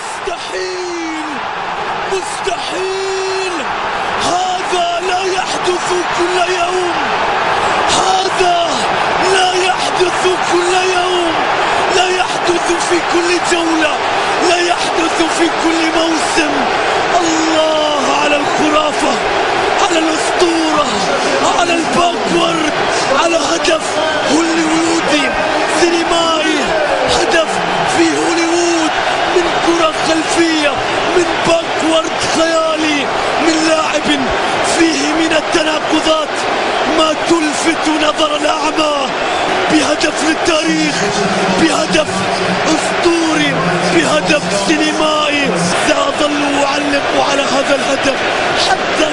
مستحيل مستحيل. هذا لا يحدث كل يوم. هذا لا يحدث كل يوم. لا يحدث في كل جولة. لا يحدث في كل موسم. الله على الخرافة على الأسطورة على الباكورد على هدف هوليوودي سينمائي هدف في هوليوود من كرة خلفية من باكورد خيالي من لاعب فيه من التناقضات ما تلفت نظر الأعمى بهدف للتاريخ بهدف أسطوري بهدف سينمائي. سأظل أعلق على هذا الهدف حتى